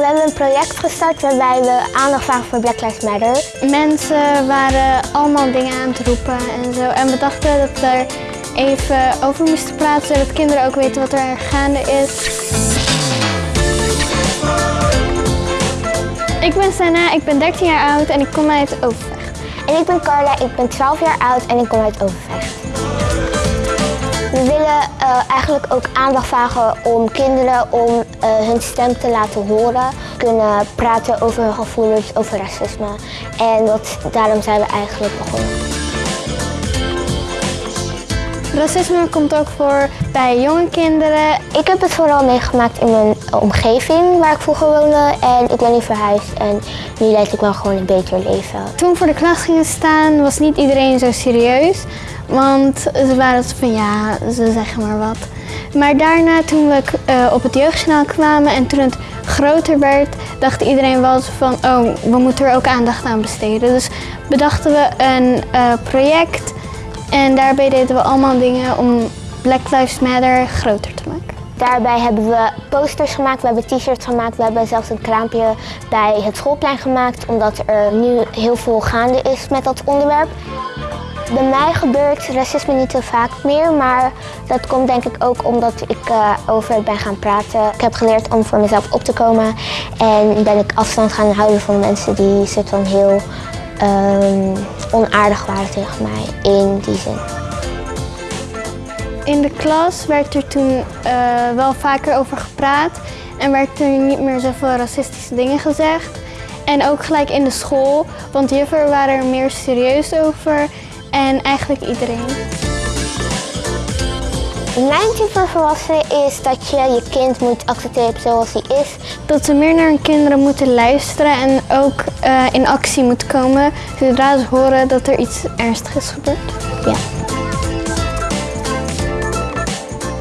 We hebben een project gestart waarbij we aandacht vragen voor Black Lives Matter. Mensen waren allemaal dingen aan het roepen en zo. En we dachten dat we er even over moesten praten, zodat kinderen ook weten wat er gaande is. Ik ben Senna, ik ben 13 jaar oud en ik kom uit Overvecht. En ik ben Carla, ik ben 12 jaar oud en ik kom uit Overvecht. We willen uh, eigenlijk ook aandacht vragen om kinderen om uh, hun stem te laten horen. Kunnen praten over hun gevoelens, over racisme. En dat, daarom zijn we eigenlijk begonnen. Racisme komt ook voor bij jonge kinderen. Ik heb het vooral meegemaakt in mijn omgeving waar ik vroeger woonde. En ik ben nu verhuisd en nu leid ik wel gewoon een beter leven. Toen we voor de klas gingen staan was niet iedereen zo serieus. Want ze waren van ja, ze zeggen maar wat. Maar daarna toen we uh, op het jeugdjournaal kwamen en toen het groter werd, dacht iedereen wel van oh, we moeten er ook aandacht aan besteden. Dus bedachten we een uh, project en daarbij deden we allemaal dingen om Black Lives Matter groter te maken. Daarbij hebben we posters gemaakt, we hebben t-shirts gemaakt, we hebben zelfs een kraampje bij het schoolplein gemaakt, omdat er nu heel veel gaande is met dat onderwerp. Bij mij gebeurt racisme niet zo vaak meer, maar dat komt denk ik ook omdat ik uh, over het ben gaan praten. Ik heb geleerd om voor mezelf op te komen en ben ik afstand gaan houden van mensen die soort van heel um, onaardig waren tegen mij in die zin. In de klas werd er toen uh, wel vaker over gepraat en werd er niet meer zoveel racistische dingen gezegd. En ook gelijk in de school, want hiervoor waren er meer serieus over en eigenlijk iedereen. Mijn tip voor volwassenen is dat je je kind moet accepteren zoals hij is. Dat ze meer naar hun kinderen moeten luisteren en ook uh, in actie moeten komen zodra ze horen dat er iets ernstigs is gebeurd. Ja.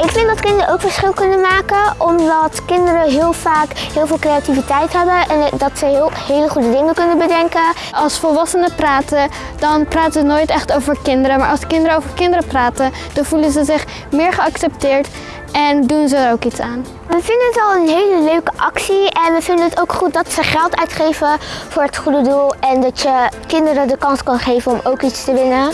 Ik vind dat kinderen ook verschil kunnen maken, omdat kinderen heel vaak heel veel creativiteit hebben en dat ze heel, hele goede dingen kunnen bedenken. Als volwassenen praten, dan praten ze nooit echt over kinderen, maar als kinderen over kinderen praten, dan voelen ze zich meer geaccepteerd en doen ze er ook iets aan. We vinden het al een hele leuke actie en we vinden het ook goed dat ze geld uitgeven voor het goede doel en dat je kinderen de kans kan geven om ook iets te winnen.